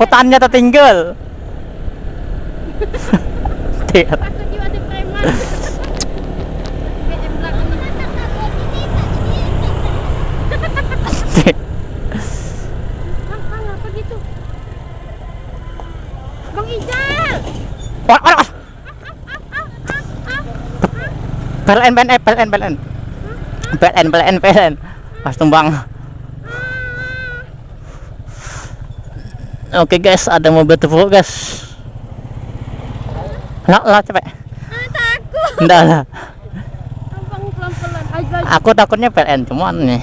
Hutannya tertinggal. Belakangnya. Bang, gitu? Ijal. Wah, wah, wah. PLN, PLN, PLN, PLN. PLN, PLN, PLN. Pas tumbang. Oke guys, ada mobil tepuk guys. Lah, lah cepet. Ah, takut. Enggak lah. Aku takutnya PLN cuman nih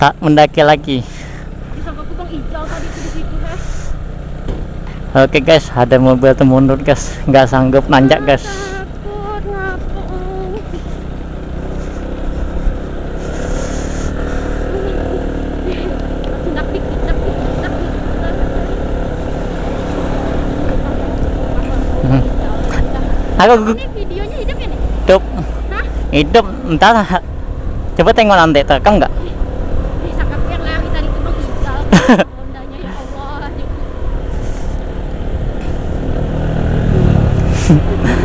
tak mendaki lagi. Oke guys, ada mobil tuh mundur guys, nggak sanggup nanjak guys. Aku Ini videonya hidup ya nih? hidup, Hah? hidup. Coba tengok nanti terekam nggak? Ya Allah.